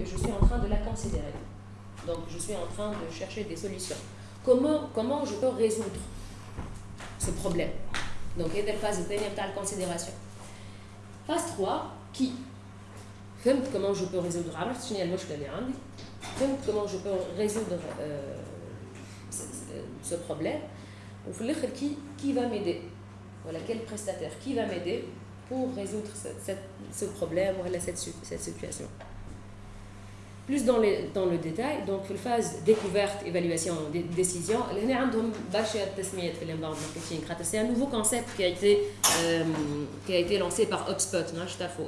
et je suis en train de la considérer. Donc je suis en train de chercher des solutions. Comment, comment je peux résoudre ce problème? Donc il y a la phase de considération. Phase 3, qui comment je peux résoudre? Comment je peux résoudre euh, ce problème? Qui, qui va m'aider? Voilà, quel prestataire qui va m'aider pour résoudre ce, problème ou cette situation? Plus dans, le détail. Donc la phase découverte évaluation décision. C'est un nouveau concept qui a été euh, qui a été lancé par HubSpot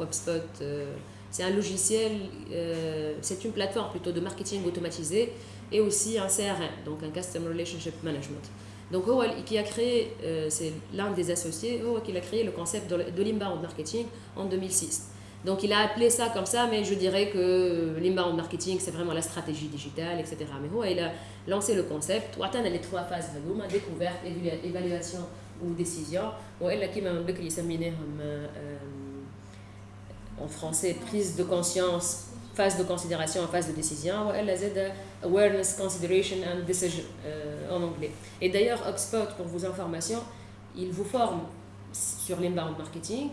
HubSpot. Euh, c'est un logiciel euh, c'est une plateforme plutôt de marketing automatisé et aussi un CRM donc un Customer Relationship Management. Donc qui a créé c'est l'un des associés qui a créé le concept de l'inbound marketing en 2006 donc il a appelé ça comme ça, mais je dirais que l'inbound marketing, c'est vraiment la stratégie digitale, etc. Mais il a lancé le concept, on a les trois phases, découverte, évaluation ou décision. Elle a en français prise de conscience, phase de considération, phase de décision. Elle a awareness, consideration and decision euh, en anglais. Et d'ailleurs, HubSpot, pour vos informations, il vous forme sur l'inbound marketing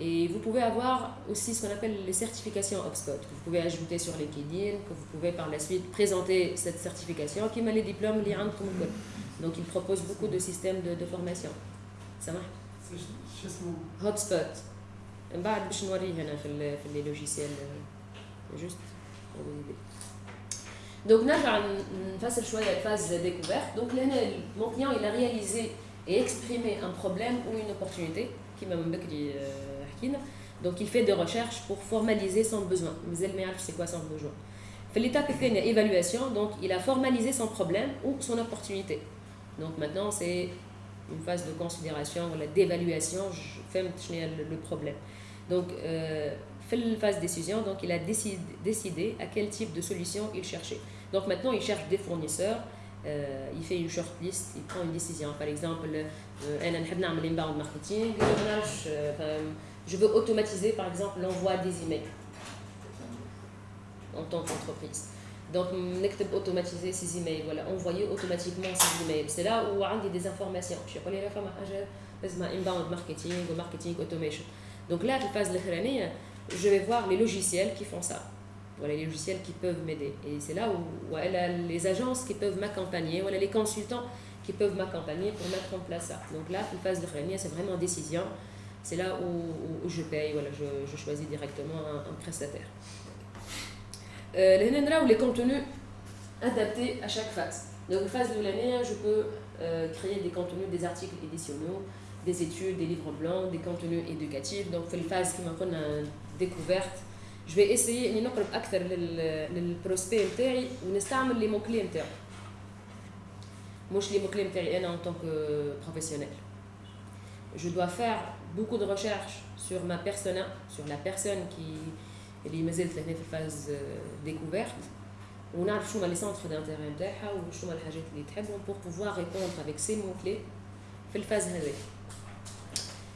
et vous pouvez avoir aussi ce qu'on appelle les certifications Hopspot, que vous pouvez ajouter sur LinkedIn, que vous pouvez par la suite présenter cette certification qui met les diplômes liés Donc ils proposent beaucoup de systèmes de, formation. Ça marche Hotspot. les logiciels. Euh, juste Donc là, face choix de phase découverte. Donc là, mon client, il a réalisé et exprimé un problème ou une opportunité qui m'a dit euh, donc il fait des recherches pour formaliser son besoin. Mais c'est quoi son besoin fait l'étape une évaluation, donc il a formalisé son problème ou son opportunité. Donc maintenant c'est une phase de considération, d'évaluation, je fais le problème. Donc euh, fait la phase décision, donc il a décidé, décidé à quel type de solution il cherchait. Donc maintenant il cherche des fournisseurs, euh, il fait une shortlist, il prend une décision. Par exemple, euh, marketing, euh, je veux automatiser, par exemple, l'envoi des emails en tant qu'entreprise. Donc, n'active automatiser ces emails, voilà, envoyer automatiquement ces emails. C'est là où on a des informations. Je connais la femme inbound marketing ou marketing automation. Donc là, la phase de je vais voir les logiciels qui font ça. Voilà les logiciels qui peuvent m'aider. Et c'est là où voilà, les agences qui peuvent m'accompagner, voilà les consultants qui peuvent m'accompagner pour mettre en place ça. Donc là, la phase de c'est vraiment décision. c'est là où, je paye, voilà, je, choisis directement un, prestataire. Euh, les contenus adaptés à chaque phase. Donc, phase de l'année, je peux euh, créer des contenus, des articles éditionaux, des études, des livres blancs, des contenus éducatifs. Donc, la phase qui m'a une découverte, je vais essayer de نقرب اكثر للبروسبي نتاعي ونستعمل les mots clés نتاعو مش les mots clés نتاعي انا en tant que professionnel je dois faire beaucoup de recherches sur ma persona, sur la personne qui est اللي مازالت لهنا في الفاز découverte ونعرف شنو les centres d'intérêt نتاعها وشنو الحاجات اللي تحبهم pour pouvoir répondre avec ces mots clés في الفاز هذه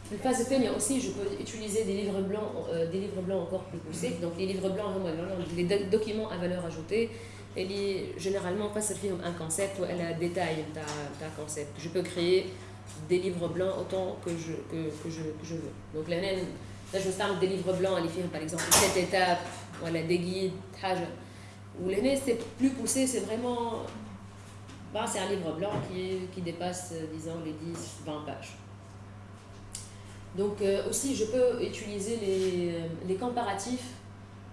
في الفاز الثانية aussi je peux utiliser des livres blancs euh, des livres blancs encore plus poussés donc les livres blancs هما les documents à valeur ajoutée اللي généralement فسر فيهم un concept ولا détail نتاع نتاع concept je peux créer des livres blancs autant que je, que, que je, que je veux. Donc là, je starte des livres blancs, les films par exemple, cette étape, voilà, des guides, Ou l'année, c'est plus poussé, c'est vraiment. Bah, c'est un livre blanc qui, qui dépasse, disons, les 10, 20 pages. Donc euh, aussi, je peux utiliser les, les comparatifs,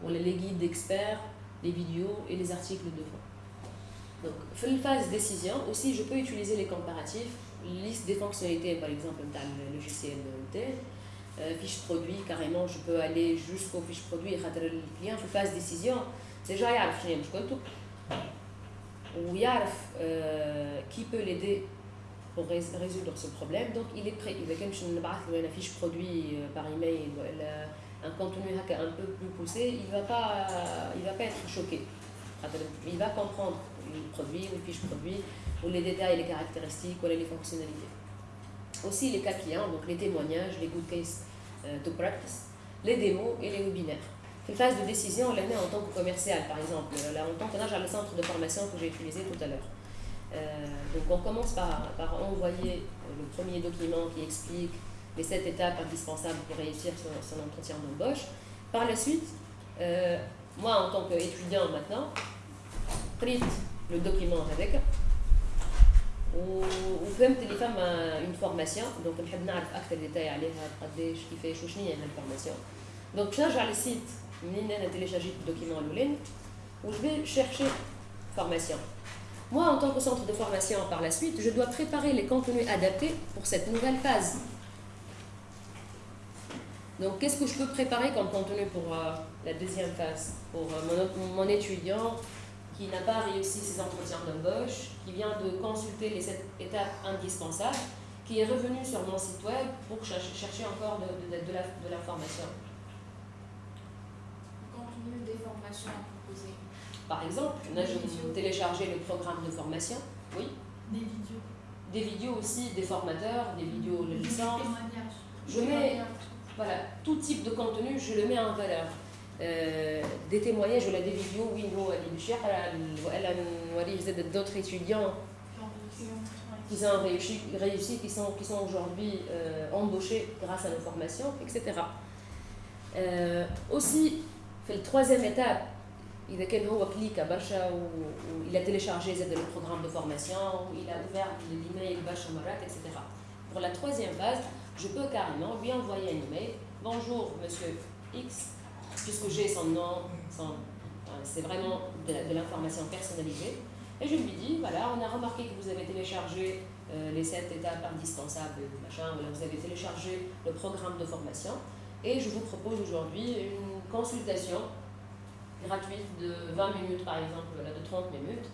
les guides d'experts, les vidéos et les articles de fond. Donc, phase décision, aussi, je peux utiliser les comparatifs liste des fonctionnalités, par exemple, dans le logiciel euh, fiche produit, carrément, je peux aller jusqu'au fiche produit, le client fait phase décision, déjà il y a qui peut l'aider pour résoudre ce problème, donc il est prêt. Il va quand une fiche produit euh, par email, un contenu un peu plus poussé, il ne va, pas, il va pas être choqué. Il va comprendre produit, le fiche produit, ou les détails, les caractéristiques, ou les fonctionnalités. Aussi les cas clients, donc les témoignages, les good case euh, to practice, les démos et les webinaires. phase de décision, l'année en tant que commercial, par exemple, là, en tant que le centre de formation que j'ai utilisé tout à l'heure. Euh, donc on commence par, par envoyer le premier document qui explique les sept étapes indispensables pour réussir son, entretien d'embauche. Par la suite, euh, moi en tant qu'étudiant maintenant, prête le document avec وفهمت اللي فما une formation donc نحب نعرف اكثر ديتاي عليها قداش كيفاش وشنو هي الفورماسيون دونك باش نرجع للسيت منين انا تيليشارجيت الدوكيمون الاولاني و je vais chercher formation moi, en tant que centre de formation par la suite, je dois préparer les contenus adaptés pour cette nouvelle phase. Donc, qu'est-ce que je peux préparer comme contenu pour euh, la deuxième phase Pour euh, mon, étudiant qui n'a pas réussi ses entretiens d'embauche, qui vient de consulter les sept étapes indispensables, qui est revenu sur mon site web pour chercher, encore de, de, de l'information. Contenu des formations proposées. Par exemple, là, je télécharger le programme de formation. Oui. Des vidéos. Des vidéos aussi, des formateurs, des vidéos de licence. Je mets voilà, tout type de contenu, je le mets en valeur. Euh, des témoignages ou des vidéos, d'autres étudiants qui ont réussi, réussi qui sont, qui sont aujourd'hui euh, embauchés grâce à nos formations, etc. Euh, aussi, fait le troisième étape, il a téléchargé le programme de formation, il a ouvert l'email etc. Pour la troisième phase, je peux carrément lui envoyer un email. Bonjour, monsieur X, puisque j'ai son nom, c'est vraiment de l'information personnalisée. Et je lui dis, voilà, on a remarqué que vous avez téléchargé euh, les sept étapes indispensables, machin, vous avez téléchargé le programme de formation. Et je vous propose aujourd'hui une consultation gratuite de 20 minutes par exemple, de 30 minutes,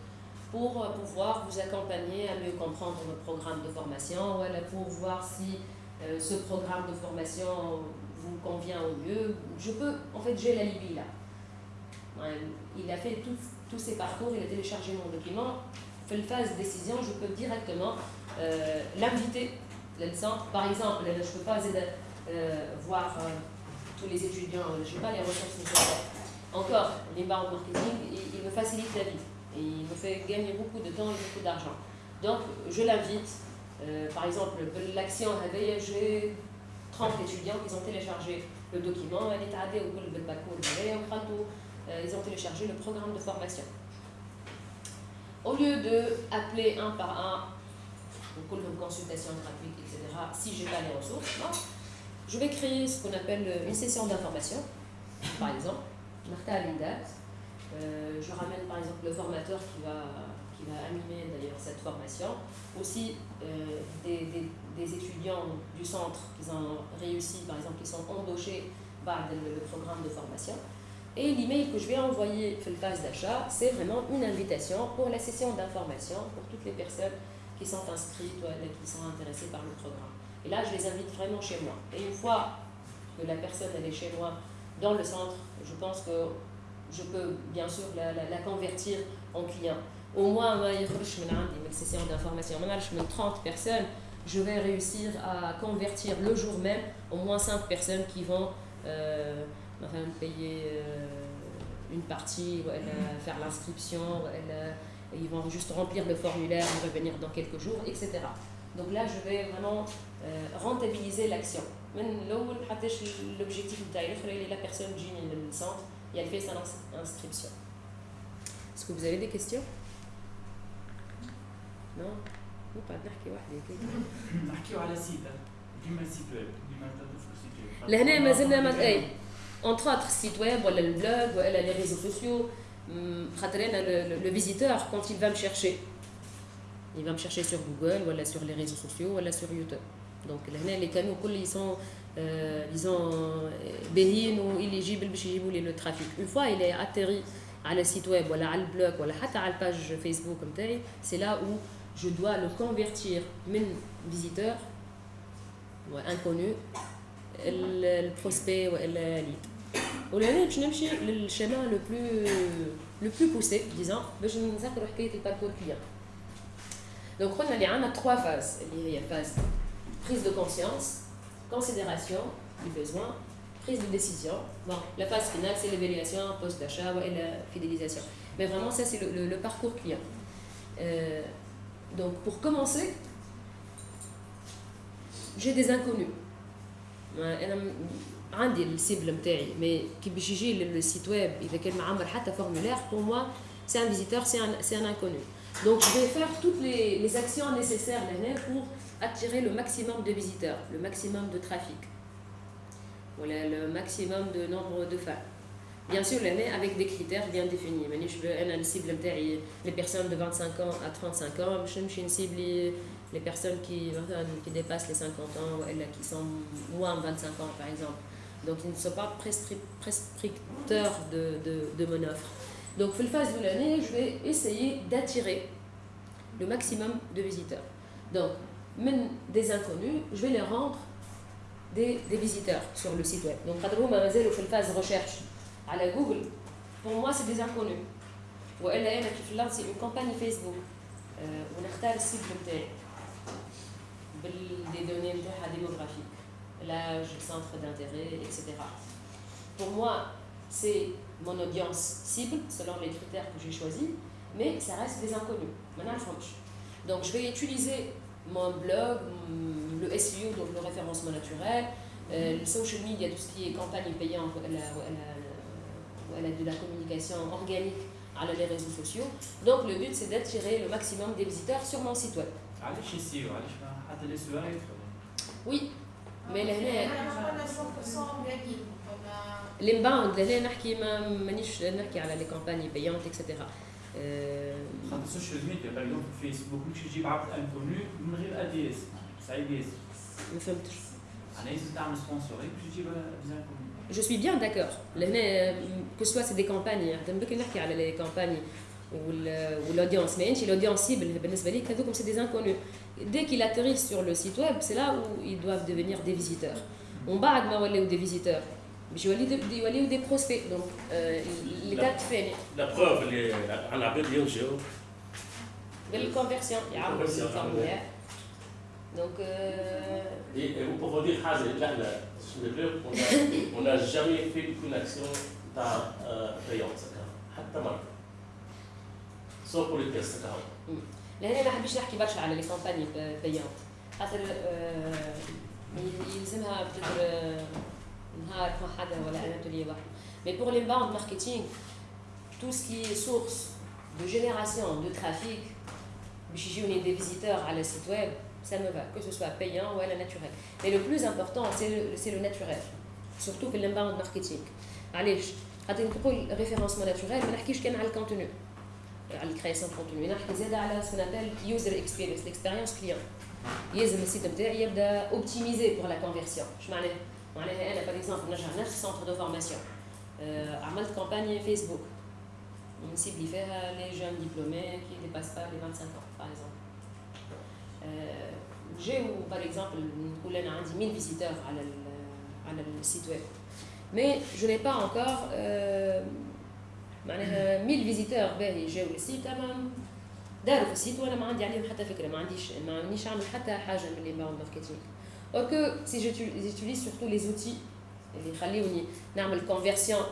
pour euh, pouvoir vous accompagner à mieux comprendre votre programme de formation, voilà, pour voir si euh, ce programme de formation vous convient au mieux. Je peux, en fait, j'ai la Libye là. Il a fait tous ses parcours, il a téléchargé mon document. Fait le phase décision, je peux directement euh, l'inviter. Par exemple, je ne peux pas voir tous les étudiants, je n'ai pas les ressources nécessaires encore, l'inbound marketing, il, me facilite la vie. Et il me fait gagner beaucoup de temps et beaucoup d'argent. Donc, je l'invite. Euh, par exemple, l'action j'ai 30 étudiants qui ont téléchargé le document, euh, ils ont téléchargé le programme de formation. Au lieu d'appeler un par un, une consultation gratuite, etc., si je n'ai pas les ressources, je vais créer ce qu'on appelle une session d'information, par exemple, Martha Alindat. Euh, je ramène par exemple le formateur qui va, qui va animer d'ailleurs cette formation. Aussi euh, des, des, étudiants du centre qui ont réussi, par exemple, qui sont embauchés par le, programme de formation. Et l'email que je vais envoyer pour le d'achat, c'est vraiment une invitation pour la session d'information pour toutes les personnes qui sont inscrites ou qui sont intéressées par le programme. Et là, je les invite vraiment chez moi. Et une fois que la personne elle est chez moi dans le centre, je pense que je peux bien sûr la, la, convertir en client. Au moins, une session d'information, 30 personnes, je vais réussir à convertir le jour même au moins 5 personnes qui vont euh, payer euh, une partie, faire l'inscription, ils vont juste remplir le formulaire et revenir dans quelques jours, etc. Donc là, je vais vraiment euh, rentabiliser l'action. L'objectif de la personne qui le centre et elle fait son inscription. Est-ce que vous avez des questions? Non? Ou pas نحكي وحده كده نحكيو على سيت ديما سيت ويب ديما تضيف سيت ويب لهنا ما زلنا اي entre autres site web ولا البلوج ولا les réseaux sociaux خاطر انا le visiteur quand il va me chercher il va me chercher sur Google ou sur les réseaux sociaux ou sur YouTube donc les canaux ils sont euh, disons باهيين واليجيبل باش يجيبوا لي لو trafic une fois il est atterri على site web ولا على البلوك ولا حتى على الباج فيسبوك نتاعي c'est là où je dois le convertir من visiteur inconnu البروسبي ولا ليد ولهنا باش نمشي للشيما لو بلو لو بلو بوسي ديزون باش نذكروا حكايه الباركور كليان Donc, on a trois phases. Il y a phase prise de conscience, considération du besoin, prise de décision. Bon, la phase finale, c'est l'évaluation, post d'achat et la fidélisation. Mais vraiment, ça, c'est le, le, parcours client. Euh, donc, pour commencer, j'ai des inconnus. عندي السيبل نتاعي مي كي باش يجي للسيت ويب اذا كان معمر حتى فورمulaire pour moi c'est un visiteur c'est un, c'est un inconnu donc je vais faire toutes les, les actions nécessaires pour attirer le maximum de visiteurs le maximum de trafic voilà le maximum de nombre de fans bien sûr l'année avec des critères bien définis je veux un cible les personnes de 25 ans à 35 ans je ne cible les personnes qui, qui dépassent les 50 ans qui sont moins de 25 ans par exemple donc, ils ne sont pas prescripteurs de, de, mon offre. Donc, pour le phase de l'année, je vais essayer d'attirer le maximum de visiteurs. Donc, même des inconnus, je vais les rendre des, des visiteurs sur le site web. Donc, quand vous m'avez fait phase recherche la Google, pour moi, c'est des inconnus. Ou elle c'est une campagne Facebook. On a le site des données démographiques l'âge, le centre d'intérêt, etc. Pour moi, c'est mon audience cible, selon les critères que j'ai choisis, mais ça reste des inconnus. Maintenant, Donc, je vais utiliser mon blog, le SEO, donc le référencement naturel, euh, le social media, tout ce qui est campagne payante, elle a, de la communication organique à les réseaux sociaux. Donc, le but, c'est d'attirer le maximum des visiteurs sur mon site web. Oui, مي لهنا الانباوند لهنا نحكي ما مانيش نحكي على لي كومباني بيونت اكسيتيرا خاطر السوشيال ميديا باغ اكزومبل فيسبوك مش تجيب عبد انكونو من غير ادي اس سعيد ياسر ما فهمتش معناها لازم تعمل سبونسوري باش تجيب انكونو Je suis bien d'accord. Que ce soit c'est des campagnes, بكري نحكي على لي كومباني والاودينس ما انت الاودينس سيبل بالنسبه ليك هذوكم سي دي انكونو dès qu'ils atterrissent sur le site web, c'est là où ils doivent devenir des visiteurs. On va ou des visiteurs. Je vais des prospects. Donc, euh, les dates fait. La preuve, on a bien sûr. De conversion. Donc. Euh... Et, et vous pouvez dire, là, là, sur le blog, on n'a jamais fait une action payante. Sauf pour les tests. لهنا ما حبيش نحكي برشا على لي كومباني بيانت خاطر يلزمها بتدر نهار مع حدا ولا انا تولي واحد مي بور لي باوند ماركتينغ tout ce qui est source de génération de trafic باش يجيوني des visiteurs على السيت ويب ça me va que ce soit payant ou la naturel mais le plus important c'est le, c'est le naturel surtout في l'inbound marketing علاش خاطر نقول référencement naturel ما نحكيش كان على الكونتوني على الكرياسيون كونتوني نحكي زاد على سكونابيل يوزر اكسبيرينس ليكسبيريونس كليون يلزم السيت نتاعي يبدا اوبتيميزي بور لا كونفيرسيون اش معناها معناها انا باغ اكزومبل نرجع نفس سونتر دو فورماسيون عملت كومباني فيسبوك نسيبلي فيها لي جون ديبلومي كي ديباس با لي 25 ans باغ اكزومبل جاو باغ اكزومبل نقول انا عندي 1000 فيزيتور على على السيت ويب مي جو n'ai pas encore euh, معناها 1000 فيزيتور باهي جاو للسيت اما داروا في السيت وانا ما عندي عليهم حتى فكره ما عنديش ما عنديش نعمل حتى حاجه من الانباوند ماركتينغ اور كو سي جوتيليز سورتو لي زوتي اللي يخليوني نعمل كونفرسيون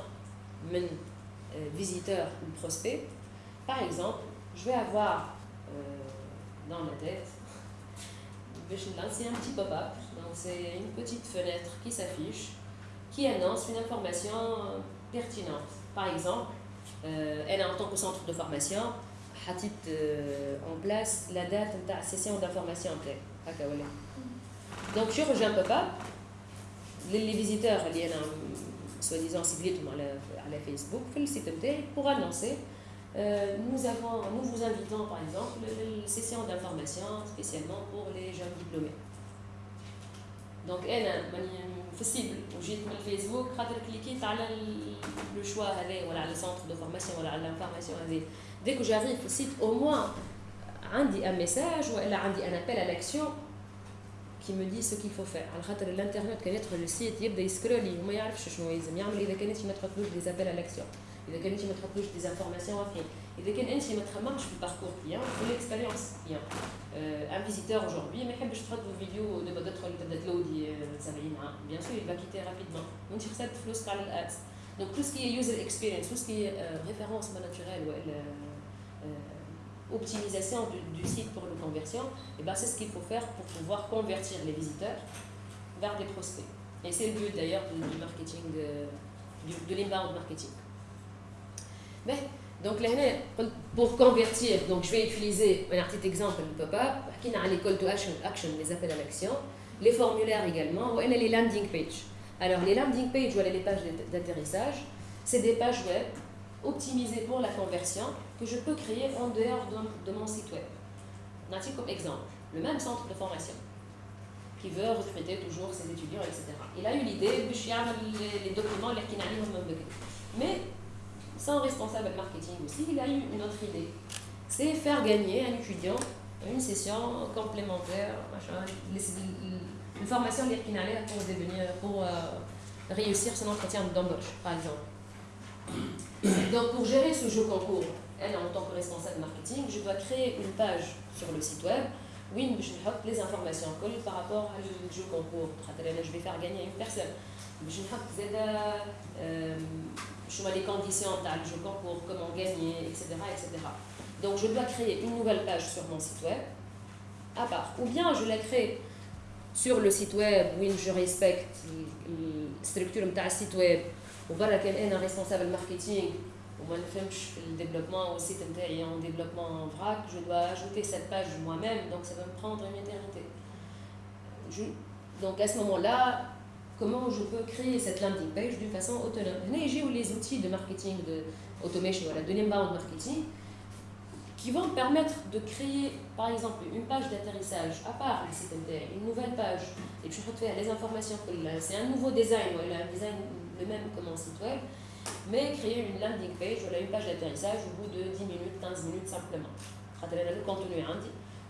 من visiteur ou prospect par exemple je vais avoir euh, dans ma tête c'est un petit pop-up donc c'est une petite fenêtre qui s'affiche qui annonce une information pertinente par exemple elle a en tant que centre de formation حطيت en place la date de la session d'information donc je rejoins pas les visiteurs اللي انا soi-disant ciblés à la Facebook في السيت نتاعي pour annoncer nous avons nous vous invitons par exemple une session d'information spécialement pour les jeunes diplômés دونك انا ماني في السيبل وجيت من الفيسبوك خاطر كليكيت على لو شوا هذا ولا على السونتر دو فورماسيون ولا على لانفورماسيون هذه ديك جاريف في السيت او موان عندي ان ميساج والا عندي ان ابل à l'action qui me dit ce qu'il faut faire على خاطر الانترنت كان يدخل السيت يبدا يسكرولي وما يعرفش شنو يلزم يعمل اذا كانت ما تحطلوش دي ابل à l'action اذا كان انت ما تحطلوش دي زانفورماسيون فين اذا كان انت ما تخممش في الباركور كليان في ليكسبيريونس كليان ان فيزيتور aujourd'hui ما يحبش تحط فيديو دابا تدخل تبدا تلودي 70 عام بيان سور il va quitter rapidement وانت خسرت فلوسك على الادز دونك تو سكي يوزر اكسبيرينس تو سكي ريفيرونس ناتوريل ولا optimisation du, du, site pour le conversion, et ben c'est ce qu'il faut faire pour pouvoir convertir les visiteurs vers des prospects. Et c'est le but d'ailleurs du, du, marketing, de, du, de l'inbound marketing. Donc là, pour convertir, donc je vais utiliser un petit exemple de pop-up, qui a les call to action, les appels à l'action, les formulaires également, ou les landing pages. Alors les landing pages, voilà les pages d'atterrissage, c'est des pages web optimisées pour la conversion que je peux créer en dehors de, mon site web. On a comme exemple le même centre de formation qui veut recruter toujours ses étudiants, etc. Il a eu l'idée de les documents, les mais sans responsable marketing aussi, il a eu une autre idée. C'est faire gagner un étudiant une session complémentaire, une formation pour devenir, pour euh, réussir son entretien d'embauche, par exemple. Donc, pour gérer ce jeu concours, elle, en tant que responsable marketing, je dois créer une page sur le site web où je mets les informations par rapport au jeu concours. Je vais faire gagner une personne. Je vais je mets les conditions tag, je concours, comment gagner, etc., etc. Donc je dois créer une nouvelle page sur mon site web, à part. Ou bien je la crée sur le site web où je respecte la structure de site web, ou bien un responsable marketing, ou bien le développement au site en développement en vrac, je dois ajouter cette page moi-même, donc ça va me prendre une éternité. Donc à ce moment-là, comment je peux créer cette landing page d'une façon autonome j'ai les outils de marketing de automation voilà, de l'inbound marketing qui vont me permettre de créer, par exemple, une page d'atterrissage à part le site une nouvelle page, et puis je faire les informations. C'est un nouveau design, voilà, un design le même que mon site web, mais créer une landing page, une page d'atterrissage au bout de 10 minutes, 15 minutes simplement. Le contenu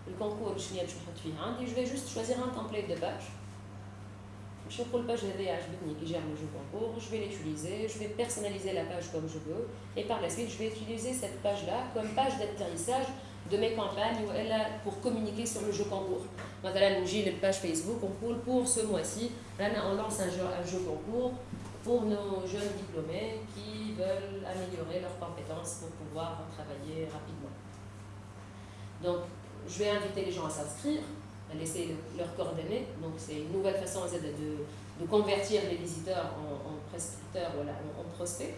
le concours, je vais juste choisir un template de page je prends le page qui gère le jeu concours, je vais l'utiliser, je vais personnaliser la page comme je veux, et par la suite, je vais utiliser cette page-là comme page d'atterrissage de mes campagnes pour communiquer sur le jeu concours. J'ai une page Facebook, concours pour ce mois-ci. Là, on lance un jeu, un jeu concours pour nos jeunes diplômés qui veulent améliorer leurs compétences pour pouvoir travailler rapidement. Donc, je vais inviter les gens à s'inscrire laisser leurs coordonnées. Donc c'est une nouvelle façon de, de, de, convertir les visiteurs en, en prescripteurs, voilà, en, en, prospects.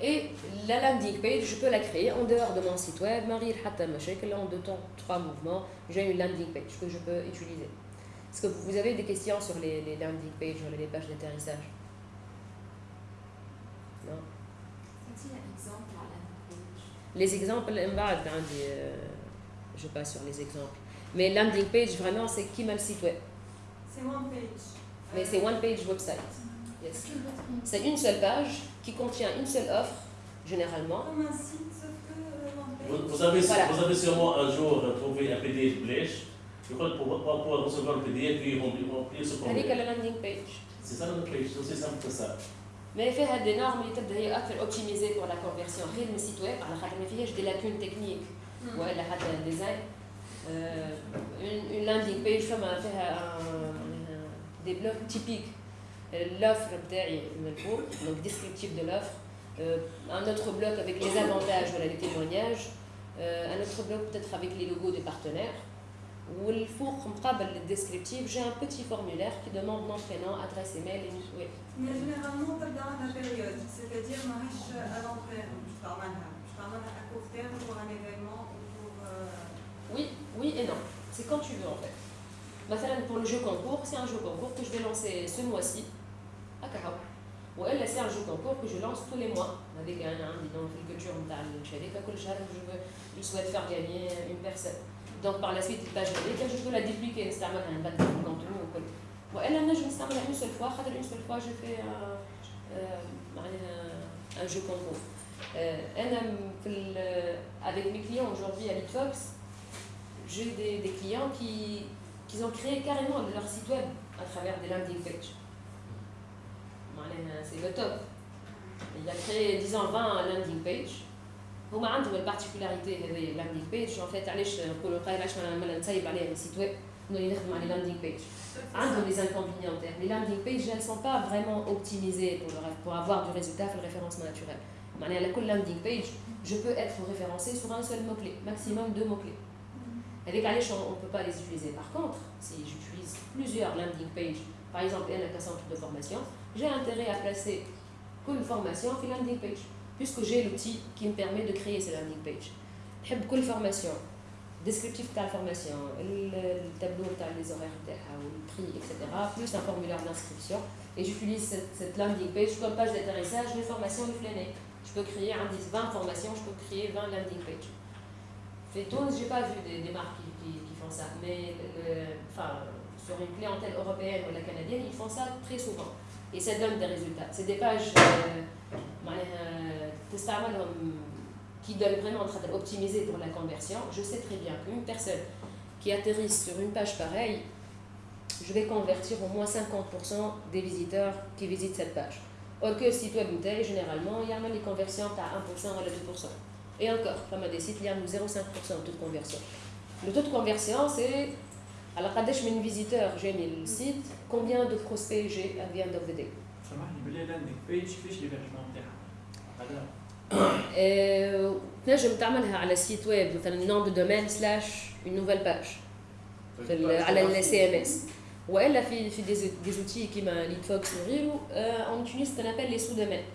Et la landing page, je peux la créer en dehors de mon site web. Marie que là en deux temps, trois mouvements, j'ai une landing page que je peux utiliser. Est-ce que vous avez des questions sur les, les landing pages, sur les pages d'atterrissage? Non? Les exemples, je passe sur les exemples. Mais landing page, vraiment, c'est qui m'a le site web C'est one page. Mais c'est one page website. Mm-hmm. Yes. C'est une seule page qui contient une seule offre, généralement. Comme un site, que euh, one. Vous, avez, vous avez sûrement un jour trouvé un PDF blèche. Je crois que pour, recevoir le PDF, puis remplir ce formulaire. C'est landing page. C'est ça la landing page, c'est aussi simple que ça. Mais il fait des normes qui sont plus optimisées pour la conversion. Rien de site web, alors il y a des lacunes techniques. Mm. Ouais, il y a des design une, une, landing page comme faire des blocs typiques l'offre donc descriptif de l'offre. Euh, un autre bloc avec les avantages voilà les témoignages euh, un autre bloc peut-être avec les logos des partenaires. Ou le four le descriptif. J'ai un petit formulaire qui demande nom prénom adresse email et mais généralement la période c'est-à-dire je à court terme pour un événement oui, oui et non. C'est quand tu veux en fait. Pour le jeu concours, c'est un jeu concours que je vais lancer ce mois-ci à Cahao. Ou elle, c'est un jeu concours que je lance tous les mois avec un, un bidon de culture je souhaite faire gagner une personne. Donc par la suite, je peux la dupliquer, un bateau de contenu ou elle, je une seule fois, une seule fois, je fais un, euh, un jeu concours. Euh, avec mes clients aujourd'hui à Litfox, j'ai des, des, clients qui, qui ont créé carrément leur site web à travers des landing pages. C'est le top. il a créé disons 20 landing page هما عندهم البارتيكولاريتي هذه اللاندينغ بيج ان فيت علاش نقولوا قايل علاش ما نسيب عليها السيت ويب نولي نخدم على landing page عندهم les inconvénients les landing pages elles sont pas vraiment optimisées pour, le, pour avoir du résultat في le référencement naturel معناها على كل landing page je peux être référencé sur un seul mot clé maximum deux mots clés Les caches, on ne peut pas les utiliser. Par contre, si j'utilise plusieurs landing pages, par exemple, il y a un centre de formation, j'ai intérêt à placer une formation sur landing page, puisque j'ai l'outil qui me permet de créer ces landing pages. J'aime une formation, descriptif de la formation, le tableau les horaires, le prix, etc., plus un formulaire d'inscription. Et j'utilise cette, landing page comme page d'atterrissage, une formation, une flânée. Je peux créer 10, 20 formations, je peux créer 20 landing pages fait je n'ai pas vu des, marques qui, font ça mais enfin sur une clientèle européenne ou la canadienne ils font ça très souvent et ça donne des résultats c'est des pages euh, qui donne vraiment un optimisé pour la conversion, je sais très bien qu'une personne qui atterrit sur une page pareille, je vais convertir au moins 50% des visiteurs qui visitent cette page. Or que le site web généralement, il y a les conversions à 1% ou à 2%. Et encore, comme des sites, il y a 0,5% de taux de conversion. Le taux de conversion, c'est alors quand je visiteur, j'ai mis le site, combien de prospects j'ai à the end of the day. تنجم تعملها على سيت ويب مثلا نوم دو دومين سلاش اون نوفيل باج على السي ام اس والا في في دي زوتي كيما ليد فوكس وغيره اون utilise ce qu'on appelle les sous-domaines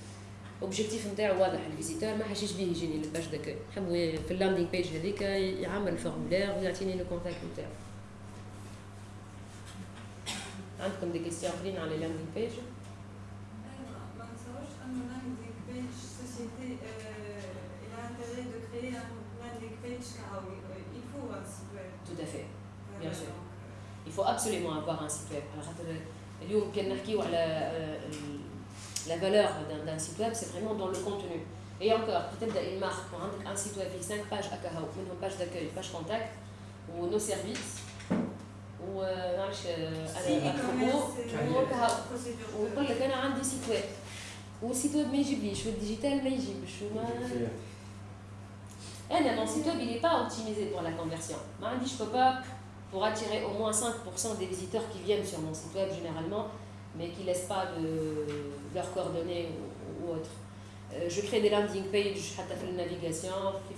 اوبجيكتيف نتاعو واضح الفيزيتور ما حاشيش بيه يجيني للباج داك نحب في اللاندينغ بيج هذيك يعمل فورمولير ويعطيني لو كونتاكت نتاعو عندكم دي كيستيون اخرين على اللاندينغ بيج. Tout à fait, bien sûr. Il faut absolument avoir un site web. اليوم كان نحكيو على la valeur d'un site web, c'est vraiment dans le contenu. Et encore, peut-être une marque, un site web, 5 pages à Kahao, une page d'accueil, page contact, ou nos services, ou euh, à propos, euh, ou quand le canard a un site web, ou site web, mais je suis digital, mais je suis eh, mon site web, il n'est pas optimisé pour la conversion. Je ne peux pas, pour attirer au moins 5% des visiteurs qui viennent sur mon site web, généralement, mais qui ne laissent pas de, leurs coordonnées ou, autre. Euh, je crée des landing pages, fais la navigation, qui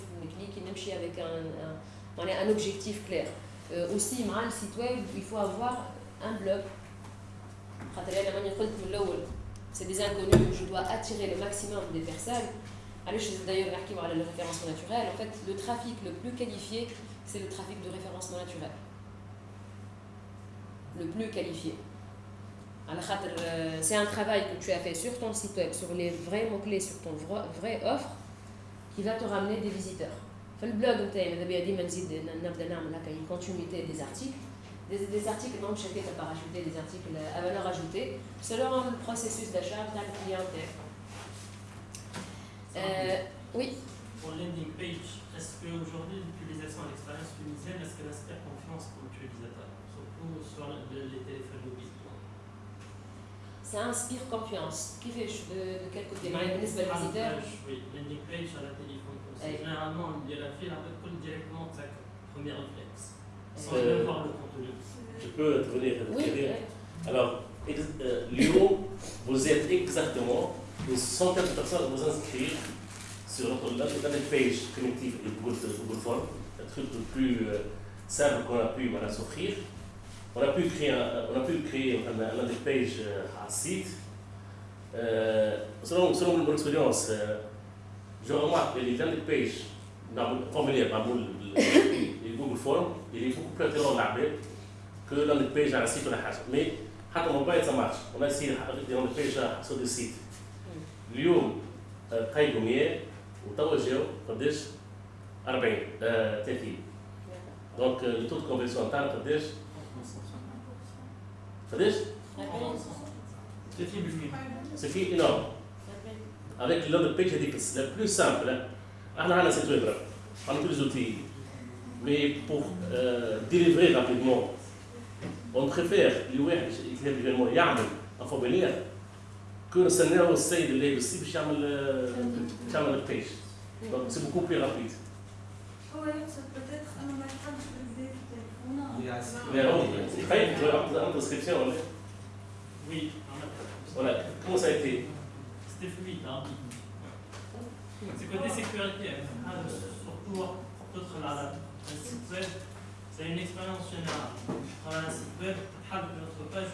avec un, un, objectif clair. Euh, aussi, le site web, il faut avoir un blog. C'est des inconnus, je dois attirer le maximum des personnes. Allez, je d'ailleurs parler le référencement naturel. En fait, le trafic le plus qualifié, c'est le trafic de référencement naturel. Le plus qualifié. Euh, c'est un travail que tu as fait sur ton site web, sur les vrais mots-clés, sur ton vrai offre, qui va te ramener des visiteurs. le blog, tu as une continuité des articles. Des, des articles, non, je pas rajouter des articles à valeur ajoutée, selon le processus d'achat de la clientèle. Euh, oui. Pour landing page, est-ce qu'aujourd'hui l'utilisation à l'expérience tunisienne, est-ce qu'elle inspire confiance pour l'utilisateur, surtout sur les téléphones mobiles Ça inspire confiance. Qui fait de, de quel côté? Oui, landing page sur la téléphone. Généralement, il y a la file un peu directement de sa première réflexe, sans euh, même voir le contenu. Je peux intervenir oui, Alors, euh, Lyon, vous êtes exactement une centaine de personnes vont inscrire sur notre landing page connective et Google, Google Form, le truc le plus euh, simple qu'on a pu voilà, s'offrir. On a pu créer on a pu créer un, un landing page euh, à site. Euh, selon, selon mon expérience, euh, je remarque que les landing pages, dans le formulaire, dans le Google Form, il est beaucoup plus intéressant que le landing page à un site ou à Mais, حتى موبايل ça marche. On a essayé de landing page sur des sites. اليوم قيدوا 100 وتوا جاو قداش 40 30 دونك لو تو كونفيرسيون تاعنا قداش؟ C'est qui C'est énorme Avec l'homme page édifice, la plus simple. On a cette web on a tous les outils. Mais pour euh, délivrer rapidement, on préfère qui est éventuellement Yarmel, un formulaire, que le Seigneur essaye de aussi, puis Yarmel page. Donc c'est beaucoup plus rapide. C'est peut-être un plus. Mais alors, il fallait que tu aies une description. Oui, Voilà, comment ça a été? C'était fluide. Hein. C'est côté sécurité. hein. Ah, surtout là, un site web, c'est une expérience générale. Sur un site web, as notre page